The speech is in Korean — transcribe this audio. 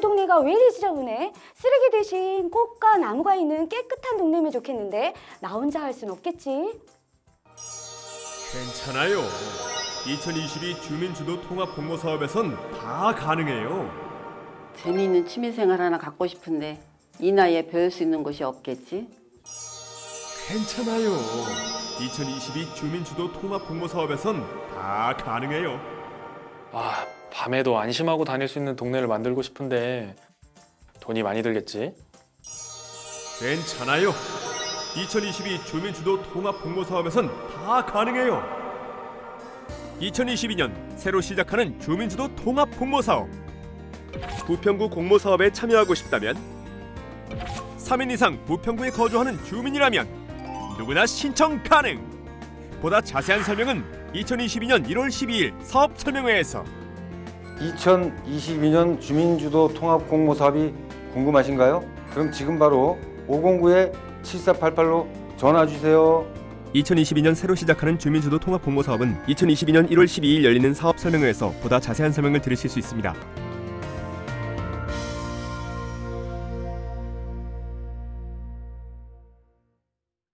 동네가 왜 이리 지저분해? 쓰레기 대신 꽃과 나무가 있는 깨끗한 동네면 좋겠는데 나 혼자 할 순 없겠지? 괜찮아요. 2022 주민주도 통합 공모 사업에선 다 가능해요. 재미있는 취미생활 하나 갖고 싶은데 이 나이에 배울 수 있는 곳이 없겠지? 괜찮아요. 2022 주민주도 통합 공모 사업에선 다 가능해요. 아, 밤에도 안심하고 다닐 수 있는 동네를 만들고 싶은데 돈이 많이 들겠지? 괜찮아요. 2022 주민주도 통합 공모 사업에선 다 가능해요. 2022년 새로 시작하는 주민주도 통합 공모 사업. 부평구 공모 사업에 참여하고 싶다면 3인 이상 부평구에 거주하는 주민이라면 누구나 신청 가능. 보다 자세한 설명은 2022년 1월 12일 사업 설명회에서 2022년 주민주도 통합 공모 사업이 궁금하신가요? 그럼 지금 바로 509-7488로 전화 주세요. 2022년 새로 시작하는 주민주도 통합 공모 사업은 2022년 1월 12일 열리는 사업 설명회에서 보다 자세한 설명을 들으실 수 있습니다.